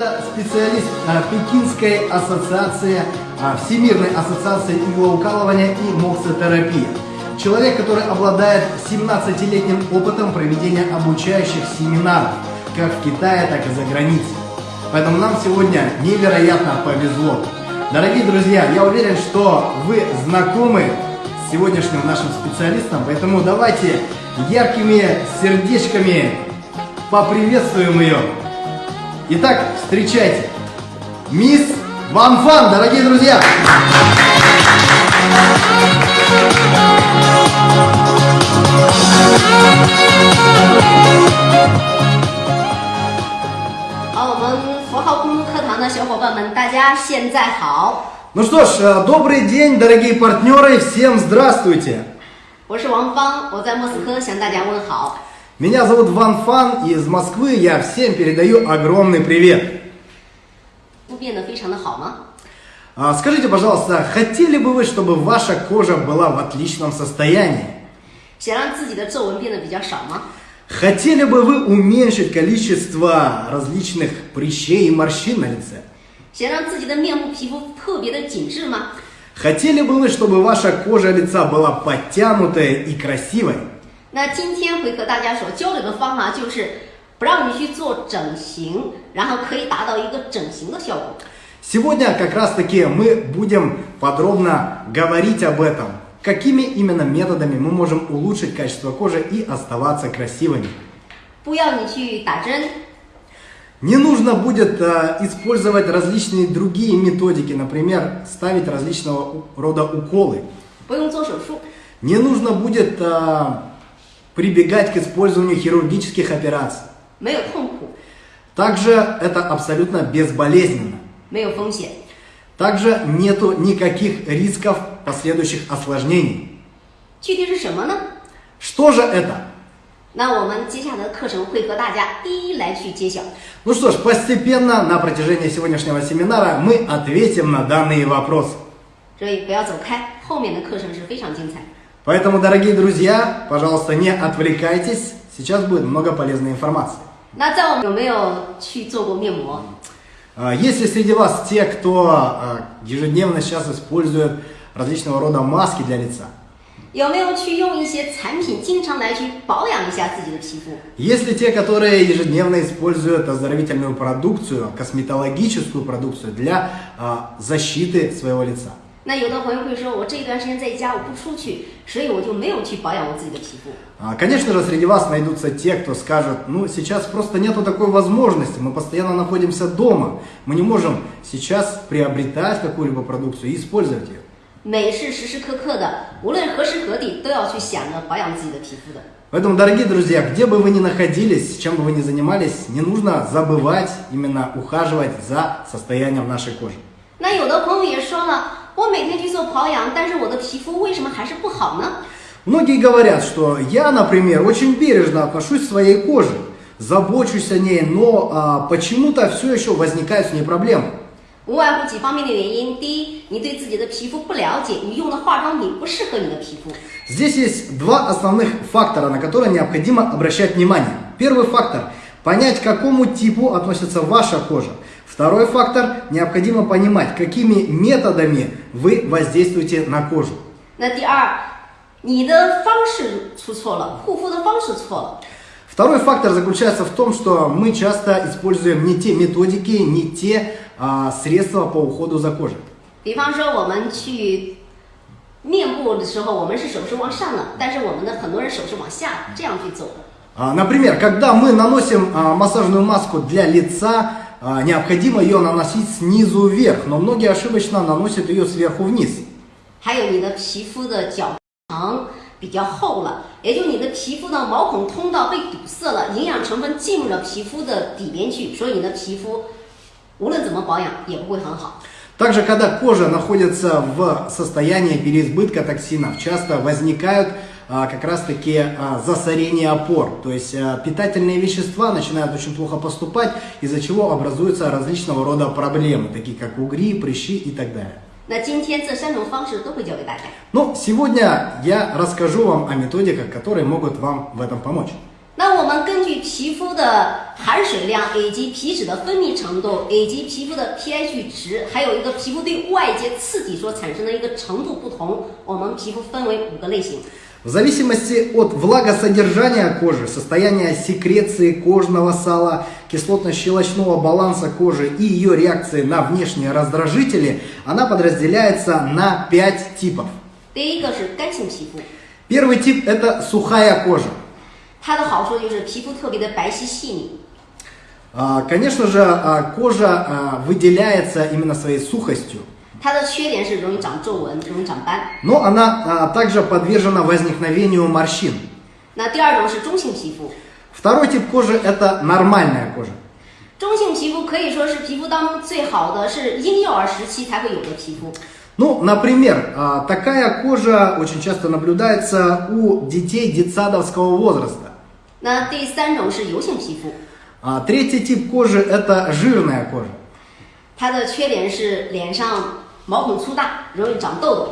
специалист а, Пекинской ассоциации, а, Всемирной ассоциации иглоукалывания и моксотерапии. Человек, который обладает 17-летним опытом проведения обучающих семинаров, как в Китае, так и за границей. Поэтому нам сегодня невероятно повезло. Дорогие друзья, я уверен, что вы знакомы с сегодняшним нашим специалистом, поэтому давайте яркими сердечками поприветствуем ее. Итак, встречайте, мисс Ван Фан, дорогие друзья! Ну что ж, э, добрый день, дорогие партнеры, всем здравствуйте! 我是王芳，我在莫斯科向大家问好。 меня зовут Ван Фан из Москвы. Я всем передаю огромный привет. А, скажите, пожалуйста, хотели бы вы, чтобы ваша кожа была в отличном состоянии? Хотели бы вы уменьшить количество различных прыщей и морщин на лице? Хотели бы вы, чтобы ваша кожа лица была подтянутая и красивой? 那今天会和大家所交流的方法就是不让你去做整形，然后可以达到一个整形的效果。 Сегодня как раз таки мы будем подробно говорить об этом. Какими именно методами мы можем улучшить качество кожи и оставаться красивыми? 不要你去打针， Не нужно будет э, использовать различные другие методики, например, ставить различного у- рода уколы. 不用做手术， Не нужно будет э, прибегать к использованию хирургических операций. 没有痛苦， Также это абсолютно безболезненно. 没有风险。 Также нету никаких рисков последующих осложнений. 具体是什么呢？ Что же это? 那我们接下来的课程会和大家一一来去揭晓。 Ну что ж, постепенно на протяжении сегодняшнего семинара мы ответим на данные вопросы. 所以不要走开，后面的课程是非常精彩。 Поэтому, дорогие друзья, пожалуйста, не отвлекайтесь, сейчас будет много полезной информации. А, если среди вас те, кто а, ежедневно сейчас использует различного рода маски для лица, если те, которые ежедневно используют оздоровительную продукцию, косметологическую продукцию для э, защиты своего лица. 那有的朋友会说，我这一段时间在家，我不出去，所以我就没有去保养我自己的皮肤。 А, Конечно же, среди вас найдутся те, кто скажет, ну, сейчас просто нету такой возможности, мы постоянно находимся дома, мы не можем сейчас приобретать какую-либо продукцию и использовать ее. 美是时时刻刻的，无论何时何地都要去想着保养自己的皮肤的。 Поэтому, дорогие друзья, где бы вы ни находились, чем бы вы ни занимались, не нужно забывать именно ухаживать за состоянием нашей кожи. 那有的朋友也说了， 我每天去做保养，但是我的皮肤为什么还是不好呢？ Многие говорят, что я, например, очень бережно отношусь к своей коже, забочусь о ней, но а, почему-то все еще возникают с ней проблемы. 无外乎几方面的原因。第一，你对自己的皮肤不了解，你用的化妆品不适合你的皮肤。 Здесь есть два основных фактора, на которые необходимо обращать внимание. Первый фактор – понять, к какому типу относится ваша кожа. Второй фактор – необходимо понимать, какими методами вы воздействуете на кожу. 那第二，你的方式出错了，护肤的方式错了。 Второй фактор заключается в том, что мы часто используем не те методики, не те а, средства по уходу за кожей. 比方说，我们去面部的时候，我们是手是往上的，但是我们的很多人手是往下这样去走的。 А, Например, когда мы наносим а, массажную маску для лица, а, необходимо ее наносить снизу вверх, но многие ошибочно наносят ее сверху вниз. 还有你的皮肤的角层比较厚了，也就你的皮肤的毛孔通道被堵塞了，营养成分进入了皮肤的里边去，所以你的皮肤无论怎么保养也不会很好。 Также, когда кожа находится в состоянии переизбытка токсинов, часто возникают а, как раз-таки а, засорения опор. То есть а, питательные вещества начинают очень плохо поступать, из-за чего образуются различного рода проблемы, такие как угри, прыщи и так далее. 那今天这三种方式都会教给大家。 Но сегодня я расскажу вам о методиках, которые могут вам в этом помочь. 那我们根据皮肤的含水量，以及皮脂的分泌程度，以及皮肤的 pH 值，还有一个皮肤对外界刺激所产生的一个程度不同，我们皮肤分为五个类型。 в зависимости от влагосодержания кожи, состояния секреции кожного сала, кислотно-щелочного баланса кожи и ее реакции на внешние раздражители, она подразделяется на 5 типов. Первый тип – это сухая кожа. Конечно же, а, кожа а, выделяется именно своей сухостью. 它的缺点是容易长皱纹，容易长斑。 но она а, также подвержена возникновению морщин. 那第二种是中性皮肤， Второй тип кожи это нормальная кожа. 中性皮肤可以说是皮肤当中最好的，是婴幼儿时期才会有的皮肤。 Ну, например, а, такая кожа очень часто наблюдается у детей детсадовского возраста. 那第三种是油性皮肤， А третий тип кожи это жирная кожа. 它的缺点是脸上 毛孔粗大，容易长痘痘。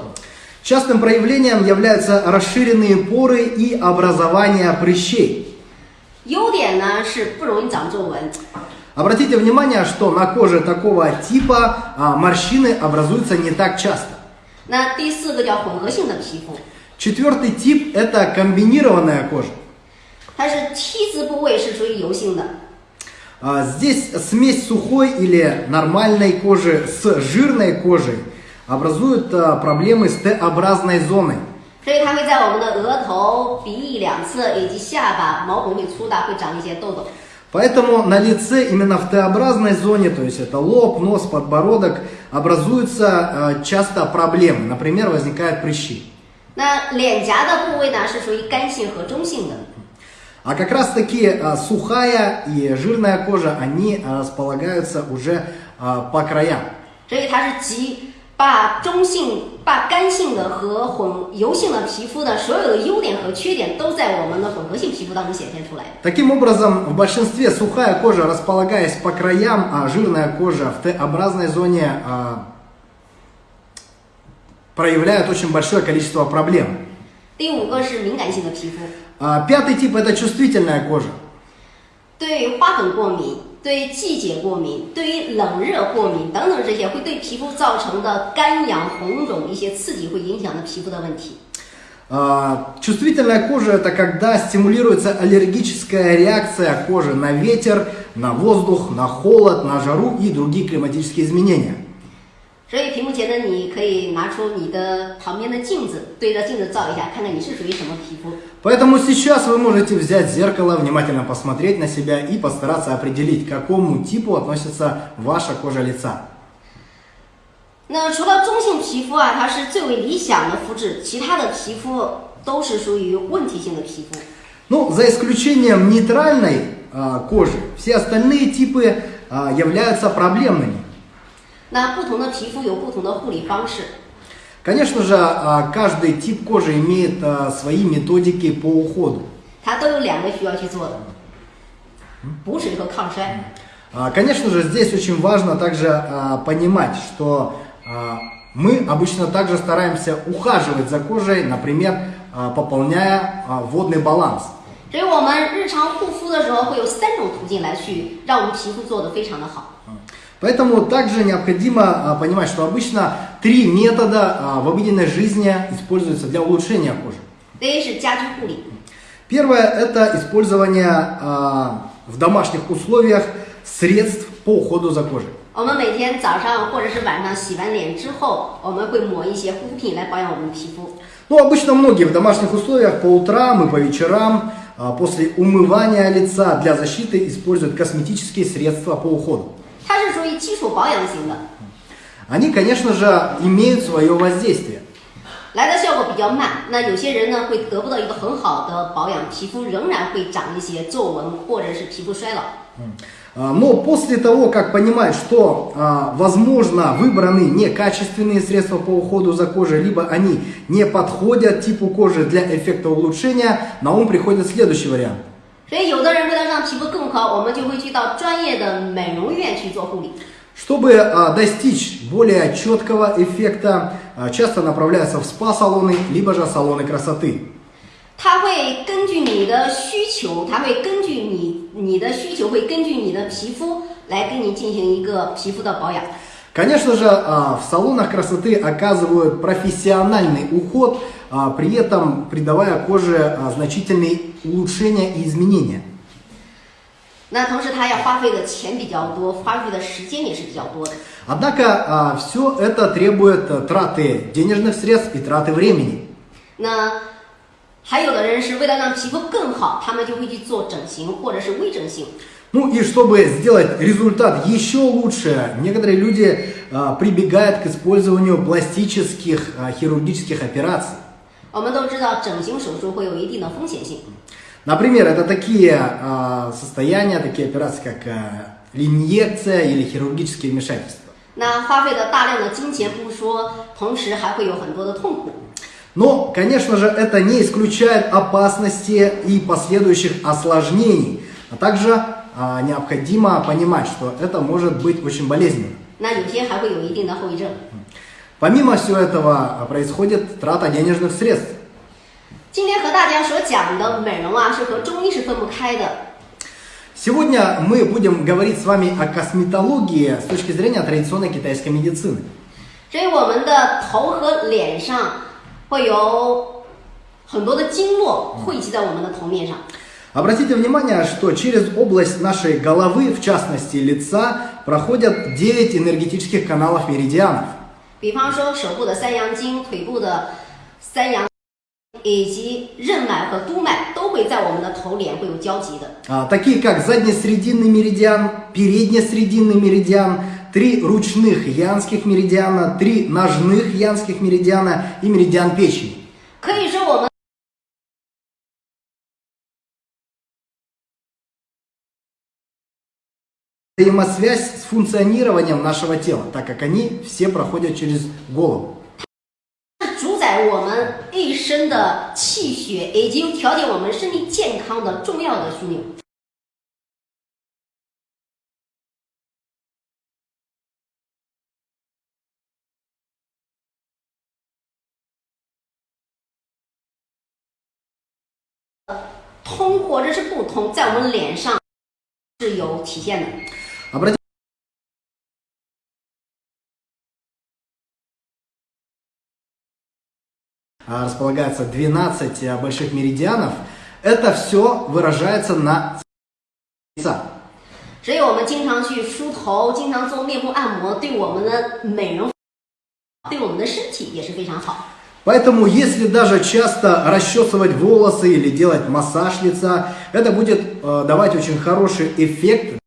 Частым проявлением являются расширенные поры и образование прыщей. 优点呢是不容易长皱纹， Обратите внимание, что на коже такого типа а, морщины образуются не так часто. 那第四个叫混合性的皮肤， Четвертый тип это комбинированная кожа. 它是 T 字部位是属于油性的， А, Здесь смесь сухой или нормальной кожи с жирной кожей образует а, проблемы с Т-образной зоной. 所以它会在我们的额头、鼻翼两侧以及下巴毛孔会粗大，会长一些痘痘。 Поэтому на лице именно в Т-образной зоне, то есть это лоб, нос, подбородок, образуются а, часто проблемы. Например, возникают прыщи. 那脸颊的部位呢是属于干性和中性的。 А как раз таки а, сухая и жирная кожа, они а, располагаются уже а, по краям. 所以它是集把中性、把干性的和混油性的皮肤的所有的优点和缺点都在我们的混合性皮肤当中显现出来的。 Таким образом, в большинстве сухая кожа, располагаясь по краям, а жирная кожа в Т-образной зоне а, проявляет очень большое количество проблем. 第五个是敏感性的皮肤， А, Пятый тип это чувствительная кожа. 对于花粉过敏、对于季节过敏、对于冷热过敏等等这些会对皮肤造成的干痒、红肿一些刺激，会影响到皮肤的问题。 А, Чувствительная кожа это когда стимулируется аллергическая реакция кожи на ветер, на воздух, на холод, на жару и другие климатические изменения. 所以屏幕前的你可以拿出你的旁边的镜子，对着镜子照一下，看看你是属于什么皮肤。 Поэтому сейчас вы можете взять зеркало, внимательно посмотреть на себя и постараться определить, к какому типу относится ваша кожа лица. 那除了中性皮肤啊，它是最为理想的肤质，其他的皮肤都是属于问题性的皮肤。 Ну, за исключением нейтральной а, кожи, все остальные типы а, являются проблемными. 那不同的皮肤有不同的护理方式， Конечно же, а, каждый тип кожи имеет а, свои методики по уходу. 它都有两个需要去做的：补水和抗衰。 А, Конечно же, здесь очень важно также а, понимать, что а, мы обычно также стараемся ухаживать за кожей, например, а, пополняя а, водный баланс. 所以我们日常护肤的时候会有三种途径来去让我们皮肤做得非常的好。 Поэтому также необходимо а, понимать, что обычно три метода а, в обыденной жизни используются для улучшения кожи. 第一是家居护理， Первое – это использование а, в домашних условиях средств по уходу за кожей. 我们每天早上或者是晚上洗完脸之后，我们会抹一些护肤品来保养我们的皮肤。 Ну, обычно многие в домашних условиях по утрам и по вечерам а, после умывания лица для защиты используют косметические средства по уходу. 它是属于基础保养型的， Они, конечно же, имеют свое воздействие. 来的效果比较慢。那有些人呢会得不到一个很好的保养，皮肤仍然会长一些皱纹或者是皮肤衰老。 А, Но после того, как понимают, что, а, возможно, выбраны некачественные средства по уходу за кожей, либо они не подходят типу кожи для эффекта улучшения, на ум приходит следующий вариант. 所以有的人为了让皮肤更好，我们就会去到专业的美容院去做护理。 Чтобы а, достичь более четкого эффекта, а, часто направляются в спа-салоны, либо же салоны красоты. 它会根据你的需求，它会根据你你的需求，会根据你的皮肤来给你进行一个皮肤的保养。 Конечно же, а, в салонах красоты оказывают профессиональный уход, а, при этом придавая коже а, значительные улучшения и изменения. 那同时，它要花费的钱比较多，花费的时间也是比较多的。 Однако все это требует а, траты денежных средств и траты времени. 那还有的人是为了让皮肤更好，他们就会去做整形或者是微整形。 Ну и чтобы сделать результат еще лучше, некоторые люди а, прибегают к использованию пластических а, хирургических операций. 我们都知道，整形手术会有一定的风险性。 Например, это такие а, состояния, такие операции, как а, инъекция или хирургические вмешательства. 那花费的大量的金钱不说，同时还会有很多的痛苦。 Но, конечно же, это не исключает опасности и последующих осложнений. А также а, необходимо понимать, что это может быть очень болезненно. 那有些还会有一定的后遗症。 Помимо всего этого а, происходит трата денежных средств. 今天和大家所讲的美容啊，是和中医是分不开的。 Сегодня мы будем говорить с вами о косметологии с точки зрения традиционной китайской медицины. 所以我们的头和脸上会有很多的经络汇集在我们的头面上。 Обратите внимание, что через область нашей головы, в частности лица, проходят 9 энергетических каналов меридианов. 比方说手部的三阳经、腿部的三阳，以及任脉和督脉都会在我们的头脸会有交集的。 А, такие как заднесрединный меридиан, переднесрединный меридиан, три ручных янских меридиана, три ножных янских меридиана и меридиан печени. Взаимосвязь с функционированием нашего тела, так как они все проходят через голову. 是主宰我们一生的气血，以及调节我们身体健康的重要的枢纽。 通或者是不通，在我们脸上是有体现的。 располагается 12 а, больших меридианов. Это все выражается на лица. 所以我们经常去梳头，经常做面部按摩，对我们的美容，对我们的身体也是非常好。 Поэтому, если даже часто расчесывать волосы или делать массаж лица, это будет э, давать очень хороший эффект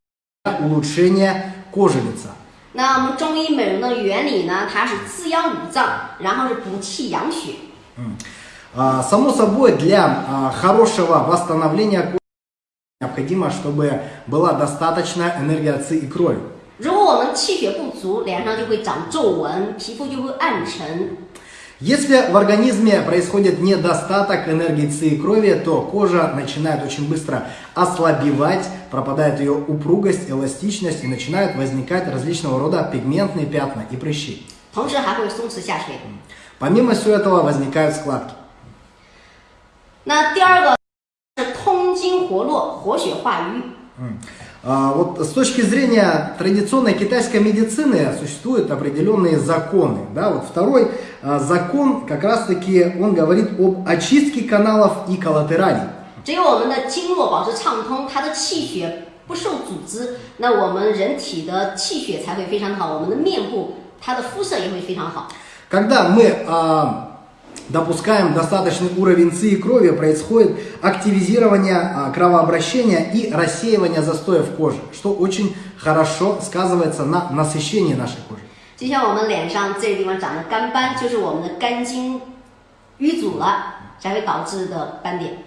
для улучшения кожи лица. 那我们中医美容的原理呢，它是滋养五脏，然后是补气养血。 А, Само собой, для а, хорошего восстановления кожи необходимо, чтобы была достаточная энергия ци и крови. 如果我们气血不足，脸上就会长皱纹，皮肤就会暗沉。 Если в организме происходит недостаток энергии ци и крови, то кожа начинает очень быстро ослабевать, пропадает ее упругость, эластичность и начинают возникать различного рода пигментные пятна и прыщи. 同时还会松弛下垂。 Помимо всего этого возникают складки. 那第二个是通经活络，活血化瘀。 А, Вот с точки зрения традиционной китайской медицины существуют определенные законы. Да? Вот второй а, закон как раз таки он говорит об очистке каналов и коллатералей. 只有我们的经络保持畅通，它的气血不受阻织，那我们人体的气血才会非常好，我们的面部它的肤色也会非常好。 Когда мы а, допускаем достаточный уровень ци и крови, происходит активизирование а, кровообращения и рассеивание застоев кожи, что очень хорошо сказывается на насыщении нашей кожи. 就像我们脸上这个地方长的干斑，就是我们的肝经淤阻了，才会导致的斑点。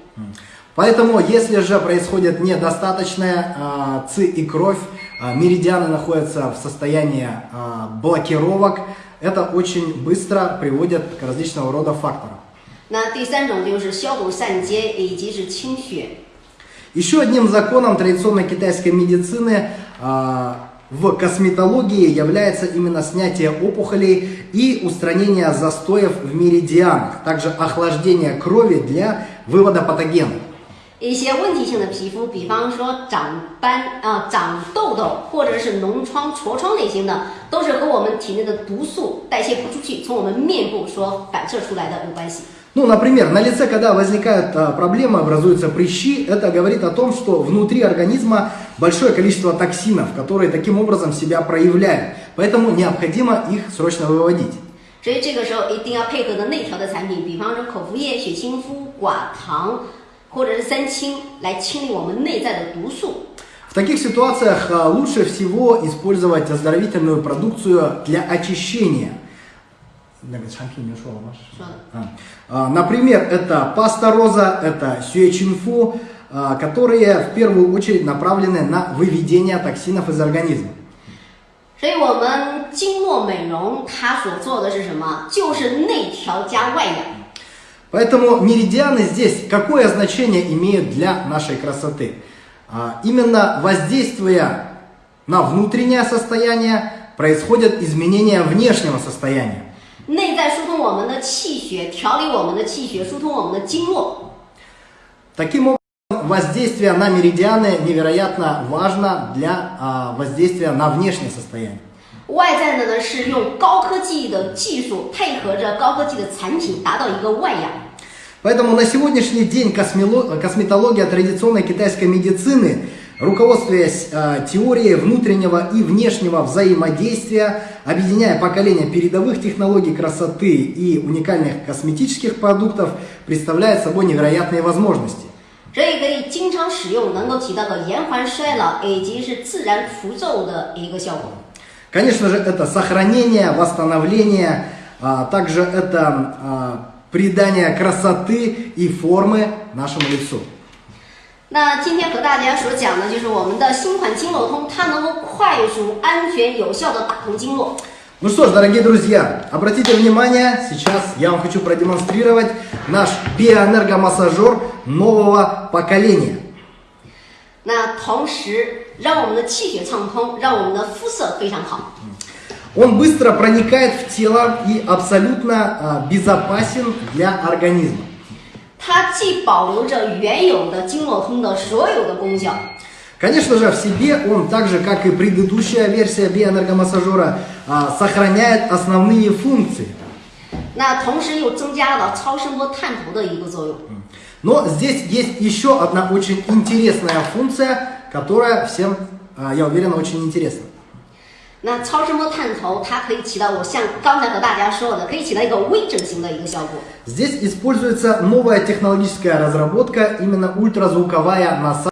Поэтому, если же происходит недостаточная а, ци и кровь, а, а, меридианы находятся в состоянии а, блокировок. Это очень быстро приводит к различного рода факторам. Еще одним законом традиционной китайской медицины а, в косметологии является именно снятие опухолей и устранение застоев в меридианах, также охлаждение крови для вывода патогенов. 一些问题性的皮肤，比方说长斑啊、长痘痘，或者是脓疮、痤疮类型的，都是和我们体内的毒素代谢不出去，从我们面部所反射出来的有关系。 Ну, например, на лице, когда возникают а, проблемы, образуются прыщи, это говорит о том, что внутри организма большое количество токсинов, которые таким образом себя проявляют. Поэтому необходимо их срочно выводить. 所以这个时候一定要配合的内调的产品，比方说口服液、血清肤、寡糖 或者是三清，来清理我们内在的毒素。 В таких ситуациях а, лучше всего использовать оздоровительную продукцию для очищения. 那个产品你说了吗？说的。 А, а, Например, это паста роза, это сюэчинфу, а, которые в первую очередь направлены на выведение токсинов из организма. 所以我们经络美容它所做的是什么？就是内调加外养。 Поэтому меридианы здесь какое значение имеют для нашей красоты? А, Именно воздействуя на внутреннее состояние, происходят изменения внешнего состояния. 内在疏通我们的气血，调理我们的气血，疏通我们的经络。 Таким образом, воздействие на меридианы невероятно важно для а, воздействия на внешнее состояние. 外在的呢是用高科技的技术配合着高科技的产品，达到一个外养。 Поэтому на сегодняшний день космело- косметология традиционной китайской медицины, руководствуясь э, теорией внутреннего и внешнего взаимодействия, объединяя поколения передовых технологий красоты и уникальных косметических продуктов, представляет собой невероятные возможности. 所以可以经常使用，能够起到个延缓衰老以及是自然除皱的一个效果。 Конечно же, это сохранение, восстановление, а, также это а, придание красоты и формы нашему лицу. 那今天和大家所讲的就是我们的新款经络通，它能够快速、安全、有效的打通经络。 Ну что ж, дорогие друзья, обратите внимание, сейчас я вам хочу продемонстрировать наш биоэнергомассажер нового поколения. 那同时 让我们的气血畅通，让我们的肤色非常好。 Он быстро проникает в тело и абсолютно а, безопасен для организма. 它既保留着原有的经络通的所有的功效， Конечно же, в себе он, так же как и предыдущая версия биоэнергомассажера, а, сохраняет основные функции. 那同时又增加了超声波探头的一个作用。 Но здесь есть еще одна очень интересная функция, которая всем, а, я уверен, очень интересна. 那超声波探头它可以起到我像刚才和大家说的，可以起到一个微整形的一个效果。 Здесь используется новая технологическая разработка, именно ультразвуковая насадка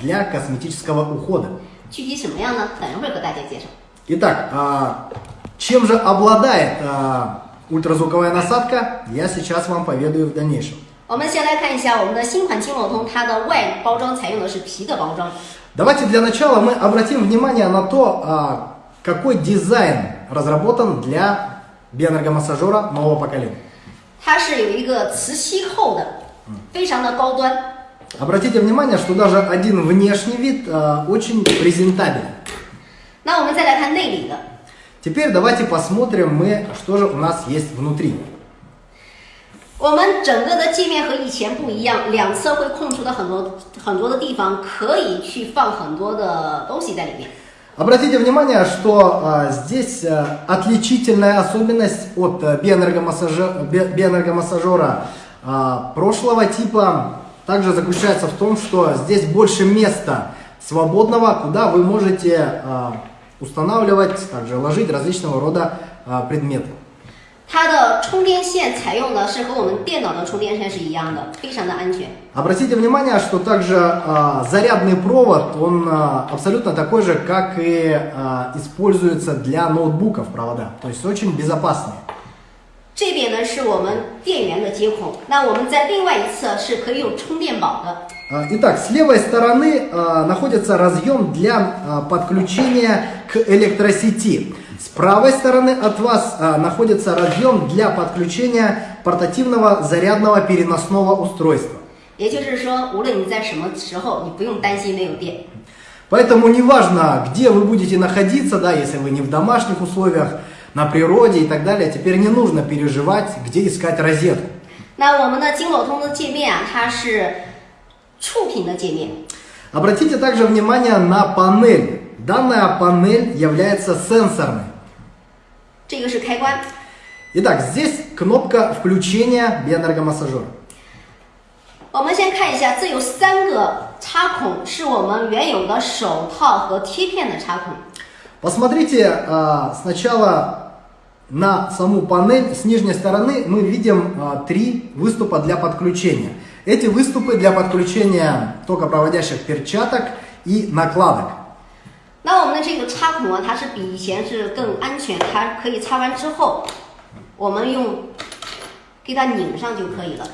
для косметического ухода. 具体什么样呢？等一会儿和大家介绍。 Итак, а, чем же обладает а, ультразвуковая насадка, я сейчас вам поведаю в дальнейшем. 我们先来看一下我们的新款经络通，它的外包装采用的是皮的包装。 Давайте для начала мы обратим внимание на то, а, какой дизайн разработан для биоэнергомассажера нового поколения. 它是有一个磁吸扣的，非常的高端。 Обратите внимание, что даже один внешний вид а, очень презентабелен. 那我们再来看内里的， Теперь давайте посмотрим мы, что же у нас есть внутри. 我们整个的界面和以前不一样，两侧会空出的很多很多的地方，可以去放很多的东西在里面。 Обратите внимание, что а, здесь а, отличительная особенность от а, биоэнергомассажа- би- биоэнергомассажера а, прошлого типа также заключается в том, что здесь больше места свободного, куда вы можете а, устанавливать, также ложить различного рода а, предметы. 它的充电线采用的是和我们电脑的充电线是一样的，非常的安全。 Обратите внимание, что также а, зарядный провод, он а, абсолютно такой же, как и а, используется для ноутбуков провода, то есть очень безопасные. 这边呢是我们电源的接孔，那我们在另外一侧是可以有充电宝的。 А, Итак, с левой стороны а, находится разъем для а, подключения к электросети. С правой стороны от вас а, находится разъем для подключения портативного зарядного переносного устройства. 也就是说，无论你在什么时候，你不用担心没有电。 Поэтому неважно, где вы будете находиться, да, если вы не в домашних условиях, на природе и так далее, теперь не нужно переживать, где искать розетку. 那我们的金某通的界面啊，它是触屏的界面。 Обратите также внимание на панель. Данная панель является сенсорной. 这个是开关。 Итак, здесь кнопка включения биоэнергомассажера. 我们先看一下，这有三个插孔，是我们原有的手套和贴片的插孔。 Посмотрите а, сначала на саму панель. С нижней стороны мы видим а, три выступа для подключения. Эти выступы для подключения токопроводящих перчаток и накладок. 那我们的这个插孔啊，它是比以前是更安全，它可以插完之后，我们用给它拧上就可以了。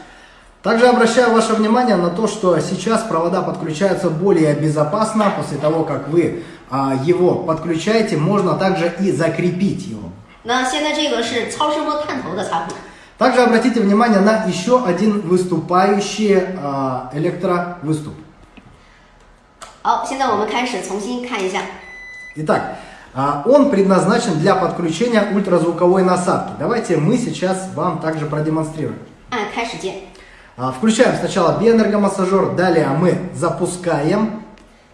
Также обращаю ваше внимание на то, что сейчас провода подключаются более безопасно. После того, как вы а, его подключаете, можно также и закрепить его. 那现在这个是超声波探头的插孔。 Также обратите внимание на еще один выступающий а, электровыступ. 好，现在我们开始重新看一下。 Итак, а, он предназначен для подключения ультразвуковой насадки. Давайте мы сейчас вам также продемонстрируем. 按开始键， А, Включаем сначала биоэнергомассажер, далее мы запускаем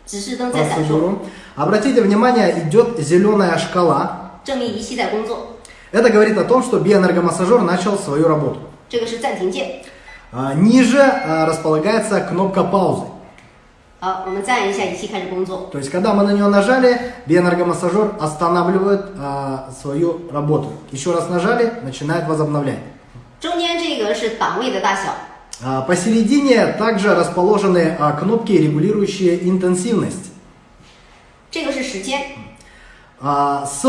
指示灯在闪烁， процедуру. Обратите внимание, идет зеленая шкала. 证明仪器在工作。 Это говорит о том, что биоэнергомассажер начал свою работу. 这个是暂停键。 А, Ниже а, располагается кнопка паузы. 好，我们再按一下，仪器开始工作。 То есть, когда мы на нее нажали, биоэнергомассажер останавливает а, свою работу. Еще раз нажали, начинает возобновлять. 中间这个是档位的大小， А, Посередине также расположены а, кнопки, регулирующие интенсивность. 这个是时间， А, С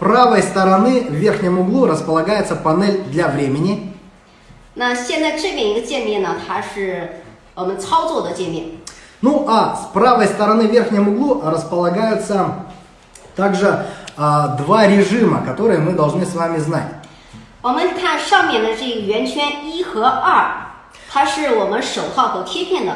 правой стороны в верхнем углу располагается панель для времени. 那现在这边一个界面呢，它是我们操作的界面。 Ну а с правой стороны в верхнем углу располагаются также а, два режима, которые мы должны с вами знать. 我们看上面的这个圆圈一和二，它是我们手套和贴片的。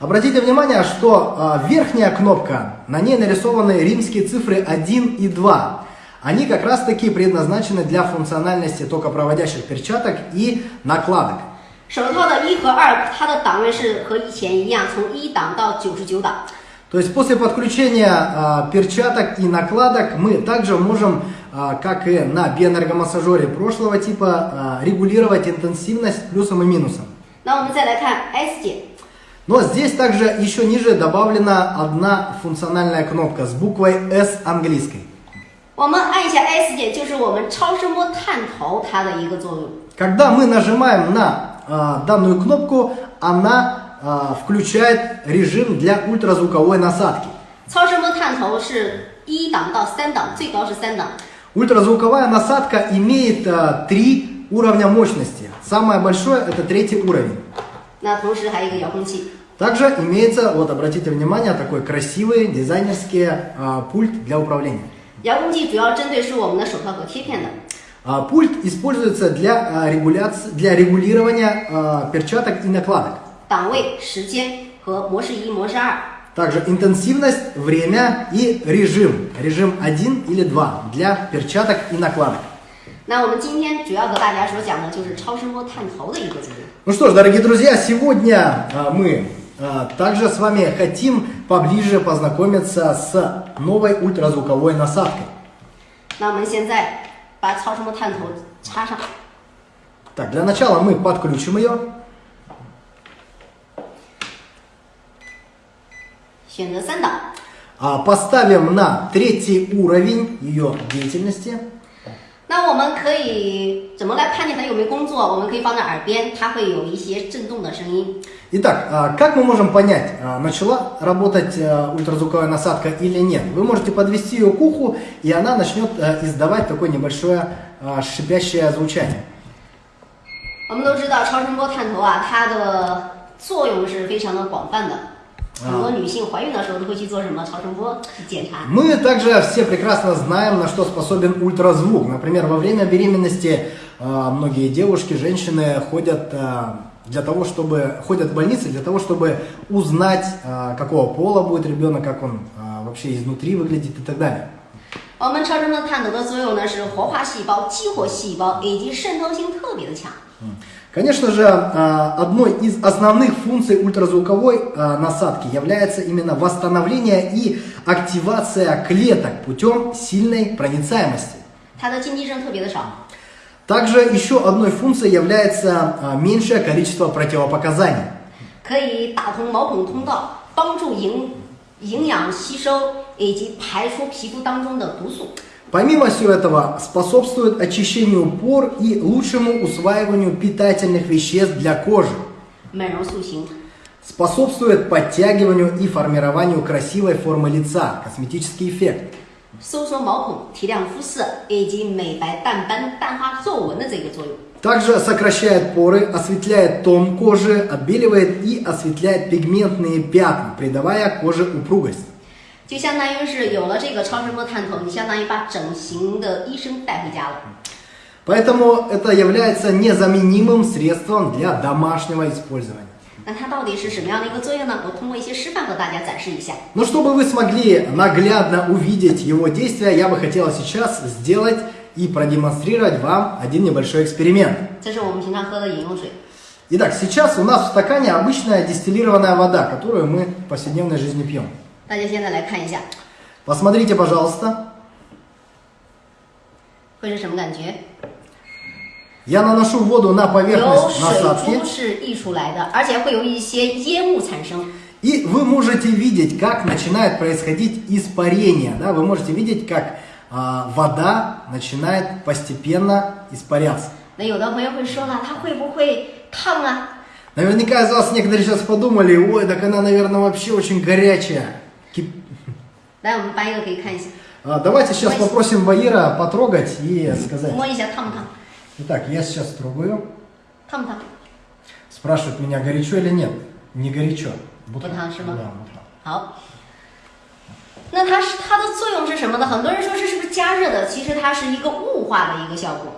Обратите внимание, что а, верхняя кнопка, на ней нарисованы римские цифры 1 и 2. Они как раз таки предназначены для функциональности токопроводящих перчаток и накладок. 手套的一和二，它的档位是和以前一样，从一档到九十九档。 То есть после подключения а, перчаток и накладок мы также можем, а, как и на биоэнергомассажере прошлого типа, а, регулировать интенсивность плюсом и минусом. 那我们再来看 S 键， Но здесь также еще ниже добавлена одна функциональная кнопка с буквой S английской. 我们按一下 S 键，就是我们超声波探头它的一个作用。 Когда мы нажимаем на а, данную кнопку, она а, включает режим для ультразвуковой насадки. 超声波探头是一档到三档，最高是三档。 Ультразвуковая насадка имеет а, три уровня мощности. Самое большое это третий уровень. 那同时还有一个遥控器。 Также имеется, вот обратите внимание, такой красивый дизайнерский а, пульт для управления. 遥控器主要针对是我们的手套和贴片的。 А, Пульт используется для, а, регуляции, для регулирования а, перчаток и накладок. 档位、时间和模式一、模式二。 Также интенсивность, время и режим. Режим 1 или 2 для перчаток и накладок. 那我们今天主要和大家所讲的就是超声波探头的一个作用。 Ну что ж, дорогие друзья, сегодня а, мы а, также с вами хотим поближе познакомиться с новой ультразвуковой насадкой. 那我们现在 把超声波探头插上， Так, для начала мы подключим ее. 选择三档。 а, Поставим на третий уровень ее деятельности. 那我们可以怎么来判定它有没有工作？我们可以放在耳边，它会有一些震动的声音。 Итак, а, как мы можем понять, а, начала работать а, ультразвуковая насадка или нет? Вы можете подвести ее к уху, и она начнет а, издавать такое небольшое а, шипящее звучание. 我们都知道超声波探头啊，它的作用是非常的广泛的。很多女性怀孕的时候都会去做什么超声波去检查。 Мы также все прекрасно знаем, на что способен ультразвук. Например, во время беременности а, многие девушки, женщины ходят а, для того, чтобы ходят в больницы для того, чтобы узнать, а, какого пола будет ребенок, как он а, вообще изнутри выглядит и так далее. 我们超声波探头的作用呢是活化细胞、激活细胞以及渗透性特别的强。 М. Конечно же, а, одной из основных функций ультразвуковой а, насадки является именно восстановление и активация клеток путем сильной проницаемости. 它的禁忌症特别的少。 Также еще одной функцией является а, меньшее количество противопоказаний. 可以打通毛孔通道，帮助营营养吸收以及排出皮肤当中的毒素。 Помимо всего этого, способствует очищению пор и лучшему усваиванию питательных веществ для кожи. 美容塑形， Способствует подтягиванию и формированию красивой формы лица, косметический эффект. 收缩毛孔、提亮肤色以及美白淡斑、淡化皱纹的这个作用。 Также сокращает поры, осветляет тон кожи, отбеливает и осветляет пигментные пятна, придавая коже упругость. 就相当于是有了这个超声波探头，你相当于把整形的医生带回家了。 Поэтому это является незаменимым средством для домашнего использования. 那它到底是什么样的一个作用呢？我通过一些示范和大家展示一下。 Но чтобы вы смогли наглядно увидеть его действия, я бы хотел сейчас сделать и продемонстрировать вам один небольшой эксперимент. 这是我们平常喝的饮用水， Итак, сейчас у нас в стакане обычная дистиллированная вода, которую мы в повседневной жизни пьем. 大家现在来看一下， Посмотрите, пожалуйста. 会是什么感觉？ я наношу воду на поверхность насадки. И вы можете видеть, как начинает происходить испарение. Да? Вы можете видеть, как а, вода начинает постепенно испаряться. Наверняка из вас некоторые сейчас подумали, ой, так она, наверное, вообще очень горячая. Кип... Давайте сейчас попросим Ваира потрогать и сказать. 摸一下烫不烫？ Итак, я сейчас трогаю. 烫不烫？ Спрашивают меня, горячо или нет. Не горячо. Будто- Бутан,是吗？ Да, бутан. 好，那它是它的作用是什么呢？很多人说这是不是加热的？其实它是一个雾化的一个效果。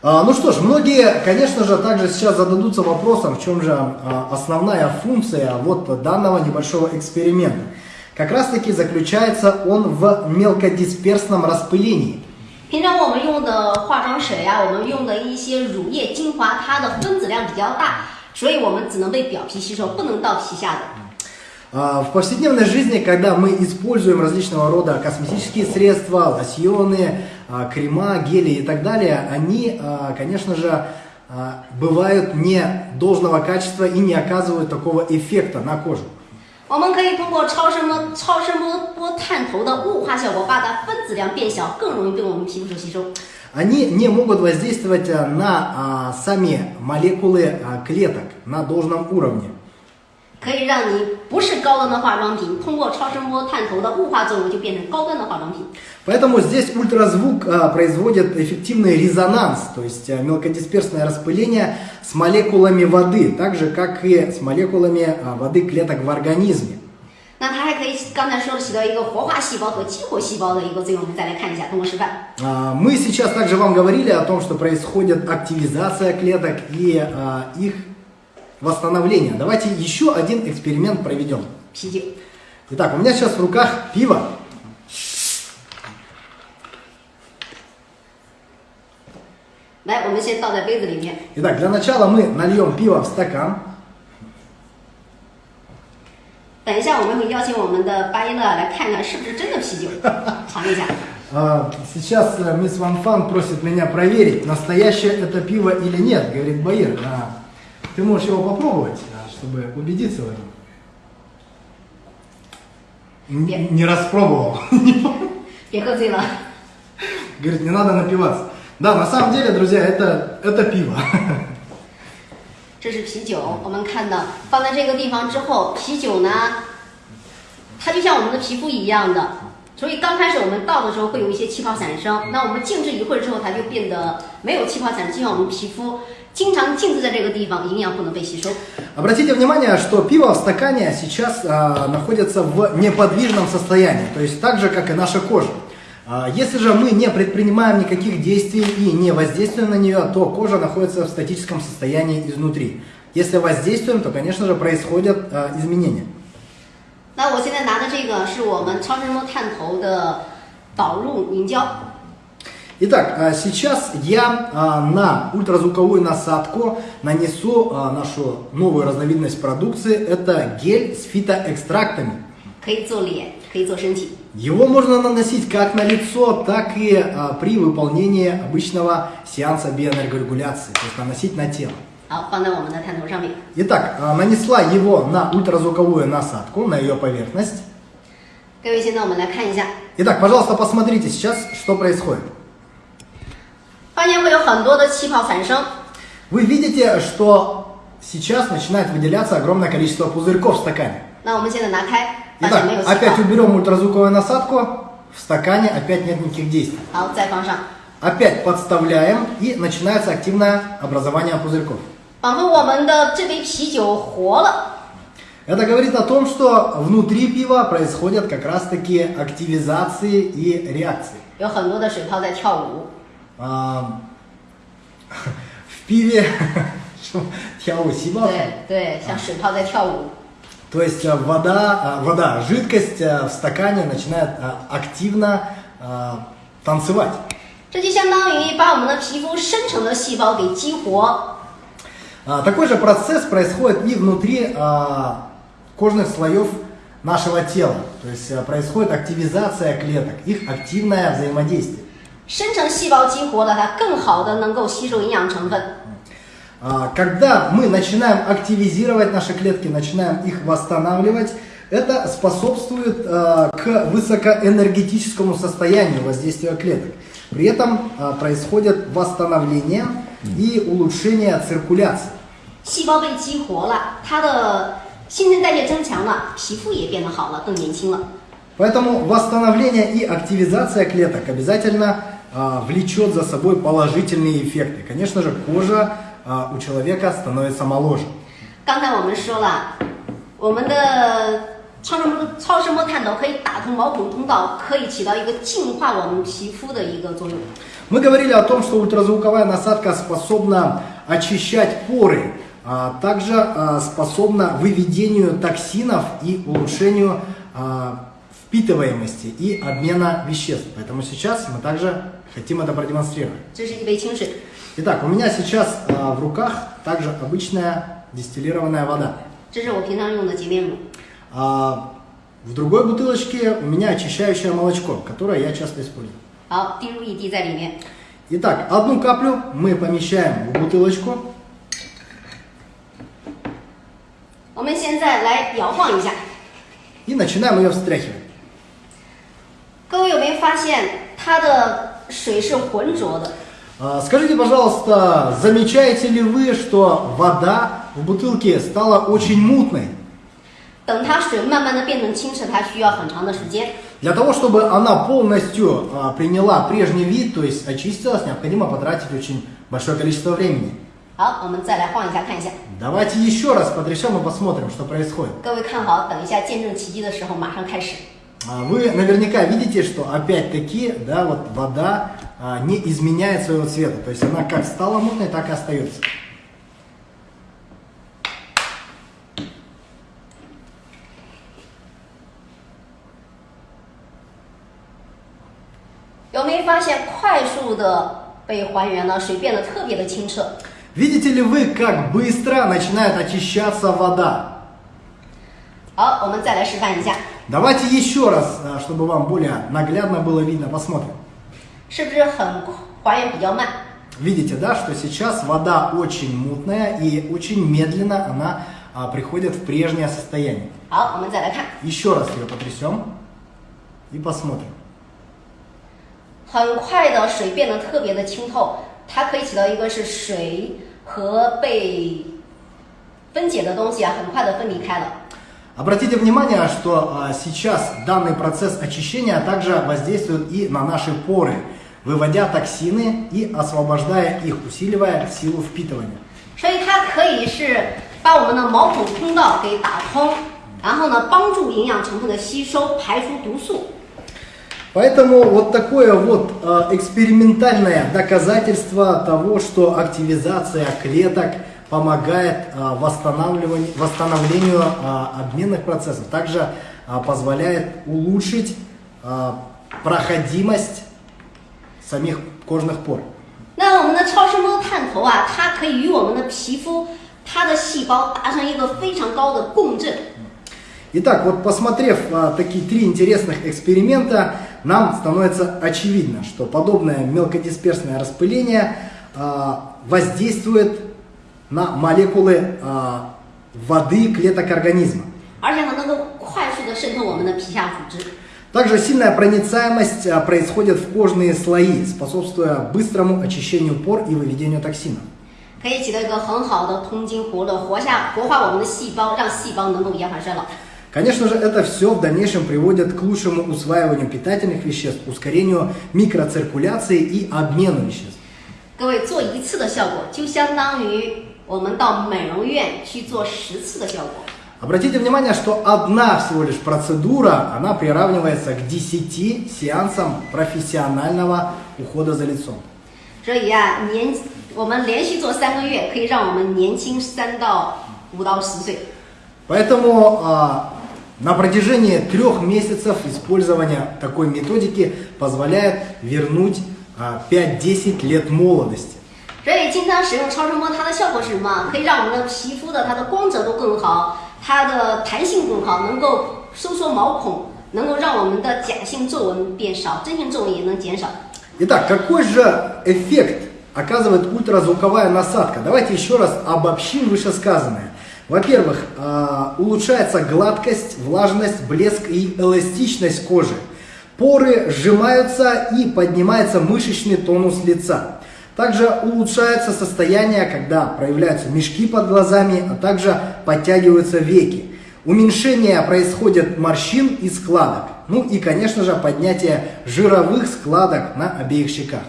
А, ну что ж, многие, конечно же, также сейчас зададутся вопросом, в чем же а, основная функция вот данного небольшого эксперимента. Как раз таки заключается он в мелкодисперсном распылении. 平常我们用的化妆水啊，我们用的一些乳液、精华，它的分子量比较大，所以我们只能被表皮吸收，不能到皮下的。 А, В повседневной жизни, когда мы используем различного рода косметические средства, лосьоны, а, крема, гели и так далее, они, а, конечно же, а, бывают не должного качества и не оказывают такого эффекта на кожу. 我们可以通过超声波、超声波波探头的雾化效果，把它分子量变小，更容易被我们皮肤所吸收。 Они не могут воздействовать а, на а, сами молекулы а, клеток на должном уровне. 可以让你不是高端的化妆品，通过超声波探头的雾化作用，就变成高端的化妆品。 Поэтому здесь ультразвук а, производит эффективный резонанс, то есть а, мелкодисперсное распыление с молекулами воды, так же как и с молекулами а, воды клеток в организме. 那它还可以刚才说的起到一个活化细胞和激活细胞的一个作用。我们再来看一下，通过示范。 А, Мы сейчас также вам говорили о том, что происходит активизация клеток и а, их восстановление. Давайте еще один эксперимент проведем. 啤酒， Итак, у меня сейчас в руках пиво. 来，我们先倒在杯子里面。 Итак, для начала мы нальем пиво в стакан. 等一下，我们会邀请我们的巴耶勒来看看是不是真的啤酒，尝一下。 А, Сейчас э, мисс Ван Фан просит меня проверить, настоящее это пиво или нет, говорит Баир. А, Ты можешь его попробовать, а, чтобы убедиться в этом. Н- Нет. Не распробовал. 别喝醉了。 Говорит, не надо напиваться. Да, на самом деле, друзья, это, это пиво. 这是啤酒，我们看到放在这个地方之后，啤酒呢，它就像我们的皮肤一样的，所以刚开始我们倒的时候会有一些气泡产生，那我们静置一会儿之后，它就变得没有气泡产生，就像我们皮肤 经常静置在这个地方，营养不能被吸收。 Обратите внимание, что пиво в стакане сейчас а, находится в неподвижном состоянии, то есть так же, как и наша кожа. А, если же мы не предпринимаем никаких действий и не воздействуем на нее, то кожа находится в статическом состоянии изнутри. Если воздействуем, то, конечно же, происходят а, изменения. 那我现在拿的这个是我们超声波探头的导入凝胶， Итак, а, сейчас я а, на ультразвуковую насадку нанесу а, нашу новую разновидность продукции. Это гель с фитоэкстрактами. Его можно наносить как на лицо, так и при выполнении обычного сеанса биоэнергорегуляции, то есть наносить на тело. Итак, нанесла его на ультразвуковую насадку, на ее поверхность. Итак, пожалуйста, посмотрите сейчас, что происходит. 发现会有很多的气泡产生。 Вы видите, что сейчас начинает выделяться огромное количество пузырьков в стакане. 那我们现在拿开，发现 Итак, 没有气 опять 泡。 уберем ультразвуковую насадку, в стакане опять нет никаких действий. 好，再放上。 Опять подставляем и начинается активное образование пузырьков. 仿佛我们的这杯啤酒活了。 Это говорит о том, что внутри пива происходят как раз таки активизации и реакции. 有很多的水泡在跳舞， А, в пиве тяу сибал. 对对，像水泡在跳舞。 То есть э, вода, э, вода, жидкость э, в стакане начинает э, активно э, танцевать. 这就相当于把我们的皮肤深层的细胞给激活， А, Такой же процесс происходит и внутри а, кожных слоев нашего тела. То есть э, происходит активизация клеток, их активное взаимодействие. 深层细胞激活了，它更好的能够吸收营养成分。 А, Когда мы начинаем активизировать наши клетки, начинаем их восстанавливать, это способствует э, к высокоэнергетическому состоянию воздействия клеток. При этом э, происходит восстановление и улучшение циркуляции. 细胞被激活了，它的新陈代谢增强了，皮肤也变得好了，更年轻了。 Поэтому восстановление и активизация клеток обязательно а, влечет за собой положительные эффекты. Конечно же, кожа а, у человека становится моложе. 刚才我们说了，我们的超声波超声波探头可以打通毛孔通道，可以起到一个净化我们皮肤的一个作用。 Мы говорили о том, что ультразвуковая насадка способна очищать поры, а также а, способна выведению токсинов и улучшению а, впитываемости и обмена веществ. Поэтому сейчас мы также хотим это продемонстрировать. 这是一杯清水， Итак, у меня сейчас а, в руках также обычная дистиллированная вода. 这是我平常用的洁面乳。 А в другой бутылочке у меня очищающее молочко, которое я часто использую. 好，滴入一滴在里面。 Итак, одну каплю мы помещаем в бутылочку. 我们现在来摇晃一下， и начинаем ее встряхивать. 各位有没有发现它的 水是浑浊的？ А, Скажите, пожалуйста, замечаете ли вы, что вода в бутылке стала очень мутной? 等它水慢慢的变成清澈，它需要很长的时间。 Для того, чтобы она полностью а, приняла прежний вид, то есть очистилась, необходимо потратить очень большое количество времени. 好，我们再来晃一下，看一下。 Давайте еще раз потрясем и посмотрим, что происходит. 各位看好，等一下见证奇迹的时候，马上开始。 А, Вы наверняка видите, что опять-таки, да, вот вода а, не изменяет своего цвета. То есть она как стала мутной, так и остается. 有没有发现快速的被还原了，水变得特别的清澈？ Видите ли вы, как быстро начинает очищаться вода? 好，我们再来示范一下， Давайте еще раз, а, чтобы вам более наглядно было видно, посмотрим. 是不是很还原比较慢？ Видите, да, что сейчас вода очень мутная и очень медленно она а, приходит в прежнее состояние. 好，我们再来看， Еще раз ее потрясем и посмотрим. 很快的水变得特别的清透，它可以起到一个是水和被分解的东西啊，很快的分离开了。 Обратите внимание, что а, сейчас данный процесс очищения также воздействует и на наши поры, выводя токсины и освобождая их, усиливая силу впитывания. 所以它可以是把我们的毛孔通道给打通，然后呢，帮助营养成分的吸收，排出毒素。 Поэтому вот такое вот э, экспериментальное доказательство того, что активизация клеток помогает э, восстанавливанию, восстановлению э, обменных процессов, также э, позволяет улучшить э, проходимость самих кожных пор. 那我们的超声波探头啊，它可以与我们的皮肤、它的细胞达成一个非常高的共振。 Итак, вот посмотрев а, такие три интересных эксперимента, нам становится очевидно, что подобное мелкодисперсное распыление а, воздействует на молекулы а, воды клеток организма. 而且它能够快速的渗透我们的皮下组织。 Также сильная проницаемость а, происходит в кожные слои, способствуя быстрому очищению пор и выведению токсинов. 可以起到一个很好的通经活络、活下活化我们的细胞，让细胞能够延缓衰老。 Конечно же, это все в дальнейшем приводит к лучшему усваиванию питательных веществ, ускорению микроциркуляции и обмену веществ. 各位做一次的效果，就相当于 我们到美容院去做十次的效果。 Обратите внимание, что одна всего лишь процедура, она приравнивается к 10 сеансам профессионального ухода за лицом. 所以啊，年我们连续做三个月，可以让我们年轻三到五到十岁。 Поэтому а, на протяжении трех месяцев использования такой методики позволяет вернуть а, 5-10 лет молодости. 所以经常使用超声波，它的效果是什么？可以让我们的皮肤的它的光泽度更好，它的弹性更好，能够收缩毛孔，能够让我们的假性皱纹变少，真性皱纹也能减少。 Итак, какой же эффект оказывает ультразвуковая насадка? Давайте еще раз обобщим вышесказанное. Во-первых, а, улучшается гладкость, влажность, блеск и эластичность кожи. Поры сжимаются и поднимается мышечный тонус лица. Также улучшается состояние, когда проявляются мешки под глазами, а также подтягиваются веки. Уменьшение происходит морщин и складок. Ну и, конечно же, поднятие жировых складок на обеих щеках.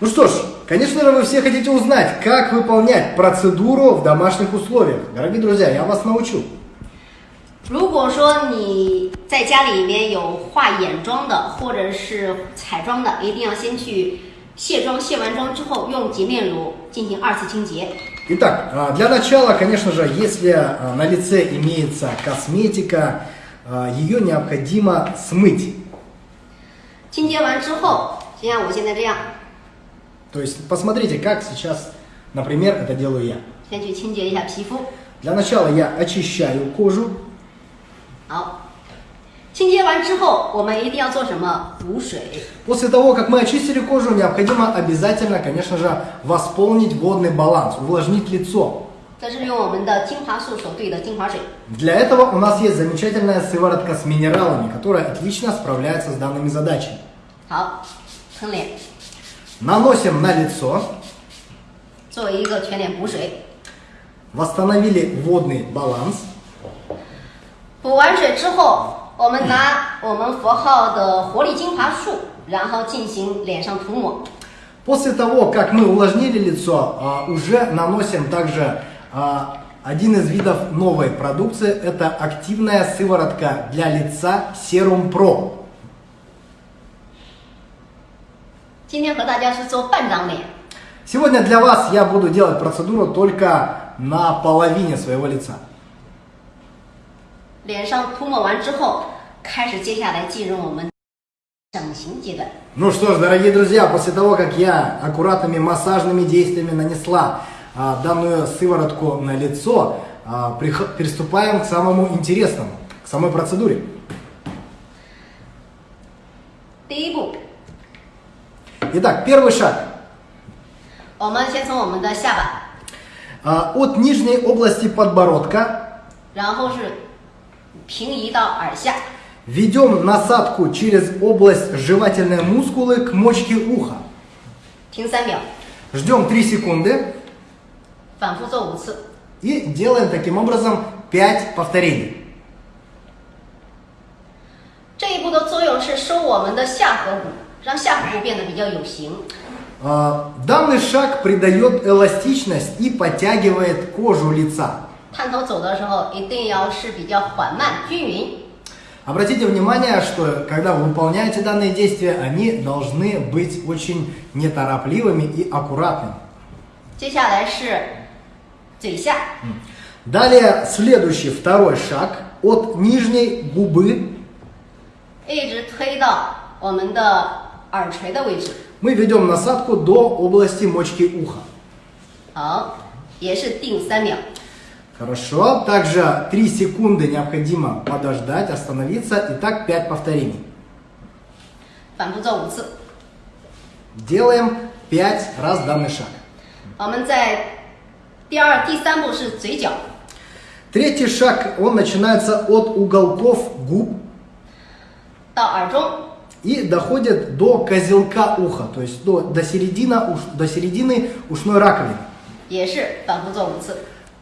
Ну что ж, конечно же, вы все хотите узнать, как выполнять процедуру в домашних условиях. Дорогие друзья, я вас научу. 如果说你在家里面有化眼妆的，或者是彩妆的，一定要先去卸妆，卸完妆之后用洁面乳进行二次清洁。 Итак, а, для начала, конечно же, если а, на лице имеется косметика, а, ее необходимо смыть. 清洁完之后，就像我现在这样， То есть посмотрите, как сейчас, например, это делаю я. 先去清洁一下皮肤。 Для начала я очищаю кожу. 好，清洁完之后，我们一定要做什么？补水。 После того, как мы очистили кожу, необходимо обязательно, конечно же, восполнить водный баланс, увлажнить лицо. 这是用我们的精华素所兑的精华水。 Для этого у нас есть замечательная сыворотка с минералами, которая отлично справляется с данными задачами. 好，喷脸， Наносим на лицо, 作为一个全脸补水。 восстановили водный баланс. 补完水之后，我们拿我们佛号的活力精华素，然后进行脸上涂抹。 После того, как мы увлажнили лицо, а, уже наносим также а, один из видов новой продукции. Это активная сыворотка для лица Serum Pro. 今天和大家是做半张脸， Сегодня для вас я буду делать процедуру только на половине своего лица. 脸上涂抹完之后，开始接下来进入我们整形阶段。 Ну что ж, дорогие друзья, после того, как я аккуратными массажными действиями нанесла а, данную сыворотку на лицо, а, прих- приступаем к самому интересному, к самой процедуре. 第一步， Итак, первый шаг. 我们先从我们的下巴， А, От нижней области подбородка 然后是 平移到耳下， ведем насадку через область жевательной мускулы к мочке уха. 停三秒， Ждем 3 секунды 反复做五次。 и делаем таким образом 5 повторений. 这一步的作用是收我们的下颌骨，让下颌骨变得比较有型。 А, Данный шаг придает эластичность и подтягивает кожу лица. 探头走的时候一定要是比较缓慢均匀。 Обратите внимание, что когда вы выполняете данные действия, они должны быть очень неторопливыми и аккуратными. 接下来是嘴下， Далее следующий, второй шаг. От нижней губы 一直推到我们的耳垂的位置。 Мы ведем насадку до области мочки уха. 好，也是定三秒。 Хорошо. Также 3 секунды необходимо подождать, остановиться. Итак, 5 повторений. 反复做五次。 Делаем 5 раз данный шаг. 我们在第二、第三步是嘴角， Третий шаг, он начинается от уголков губ 到耳中， и доходит до козелка уха, то есть до, до, середины, уш- до середины ушной раковины.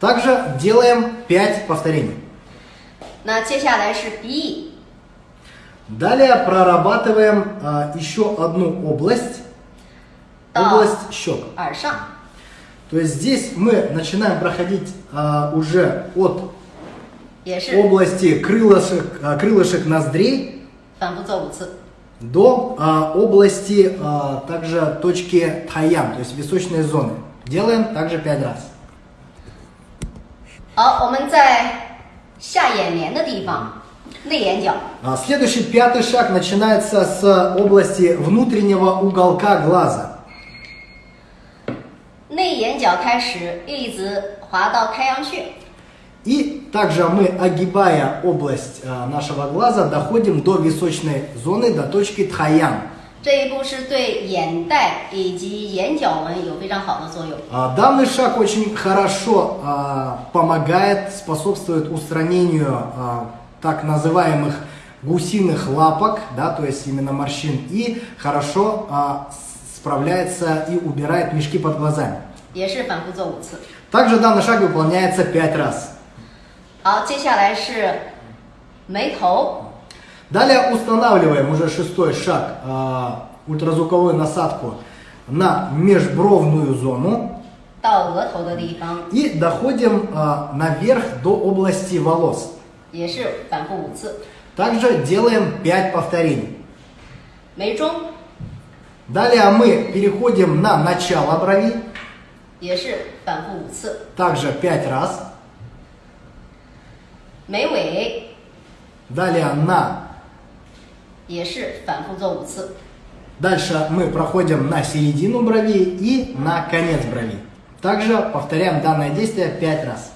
Также делаем 5 повторений. Далее прорабатываем а, еще одну область. Область щек. То есть здесь мы начинаем проходить а, уже от области крылышек, а, крылышек ноздрей до а, области а, также точки таян, то есть височной зоны. Делаем также 5 раз. 好，我们在下眼帘的地方，内眼角， А, Следующий пятый шаг начинается с области внутреннего уголка глаза. 内眼角开始，一直滑到太阳穴， И также мы, огибая область а, нашего глаза, доходим до височной зоны, до точки тхаян. 这一步是对眼袋以及眼角纹有非常好的作用。 А, Данный шаг очень хорошо а, помогает, способствует устранению а, так называемых гусиных лапок, да, то есть именно морщин, и хорошо а, с- справляется и убирает мешки под глазами. 也是反复做五次。 Также данный шаг выполняется 5 раз. 好，接下来是眉头， Далее устанавливаем уже шестой шаг, э, ультразвуковую насадку на межбровную зону. И доходим э, наверх до области волос. Также делаем 5 повторений. Далее мы переходим на начало брови. Также 5 раз. Далее на 也是反复做五次。 Дальше мы проходим на середину брови и на конец брови. Также повторяем данное действие 5 раз.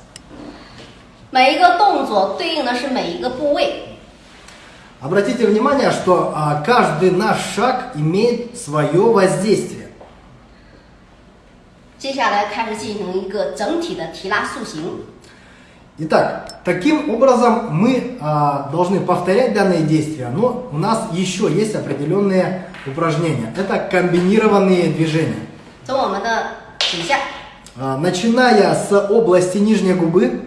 每一个动作对应的是每一个部位。 Обратите внимание, что а, каждый наш шаг имеет свое воздействие. 接下来开始进行一个整体的提拉塑形。 Итак, таким образом мы а, должны повторять данные действия, но у нас еще есть определенные упражнения. Это комбинированные движения. А, начиная с области нижней губы,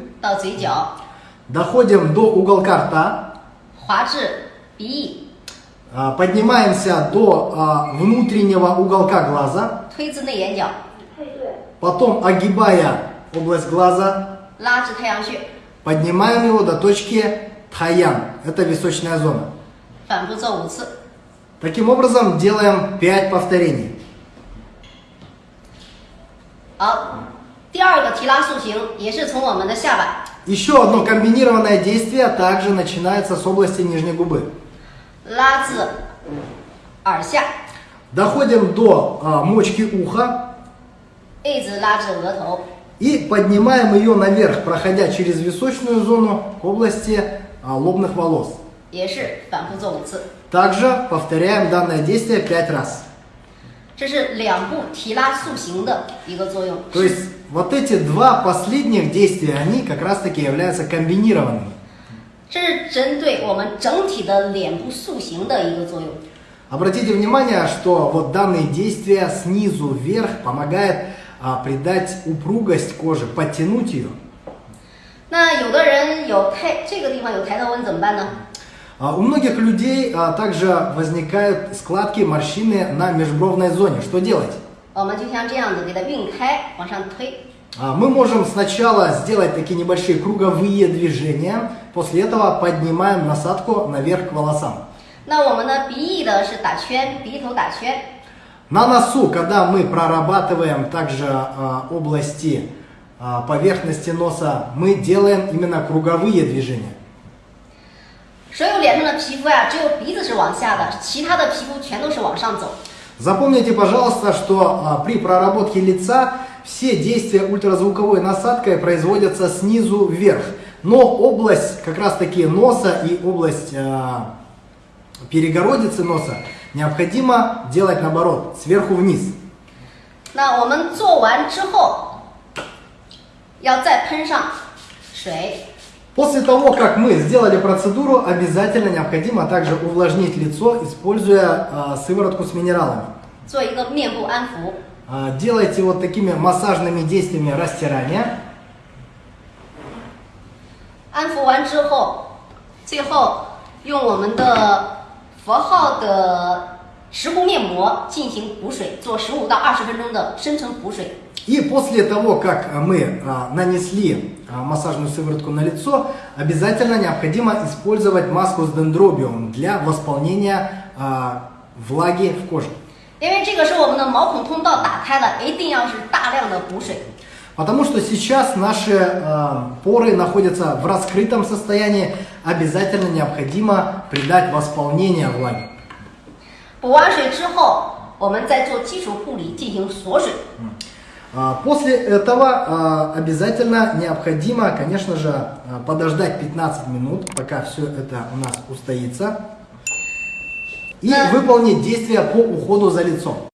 доходим до уголка рта, а, поднимаемся до а, внутреннего уголка глаза, потом огибая область глаза, 拉至太阳穴， поднимаем его до точки тхаян, это височная зона. 反复做五次。 Таким образом делаем 5 повторений. 好，第二个提拉塑形也是从我们的下巴 Еще одно комбинированное действие также начинается с области нижней губы. 拉至耳下， Доходим до а, мочки уха 一直拉至额头， И поднимаем ее наверх, проходя через височную зону к области а, лобных волос. Также повторяем данное действие 5 раз. То есть вот эти два последних действия, они как раз таки являются комбинированными. Обратите внимание, что вот данные действия снизу вверх помогают а, придать упругость кожи, подтянуть ее. 那有的人有抬这个地方有抬头纹怎么办呢？ А, У многих людей а, также возникают складки, морщины на межбровной зоне. Что делать? 我们就像这样子给它晕开，往上推。 А, Мы можем сначала сделать такие небольшие круговые движения, после этого поднимаем насадку наверх к волосам. 那我们的鼻翼的是打圈，鼻头打圈。 На носу, когда мы прорабатываем также а, области а, поверхности носа, мы делаем именно круговые движения. 所有脸上的皮肤呀、只有鼻子是往下的，其他的皮肤全都是往上走。 Запомните, пожалуйста, что а, при проработке лица все действия ультразвуковой насадкой производятся снизу вверх. Но область как раз таки носа и область а, перегородицы носа необходимо делать наоборот, сверху вниз. 那我们做完之后，要再喷上水， После того, как мы сделали процедуру, обязательно необходимо также увлажнить лицо, используя а, сыворотку с минералами. 做一个面部安抚。 А, Делайте вот такими массажными действиями растирания. 安抚完之后，最后用我们的 佛号的石斛面膜进行补水，做十五到二十分钟的深层补水。 И после того, как а, мы а, нанесли а, массажную сыворотку на лицо, обязательно необходимо использовать маску с дендробиум для восполнения а, влаги в коже. 因为这个是我们的毛孔通道打开了，一定要是大量的补水。 Потому что сейчас наши а, поры находятся в раскрытом состоянии, обязательно необходимо придать восполнение влаги. 补完水之后，我们再做基础护理进行锁水。 А, После этого а, обязательно необходимо, конечно же, а, подождать 15 минут, пока все это у нас устоится, и Да. выполнить действия по уходу за лицом.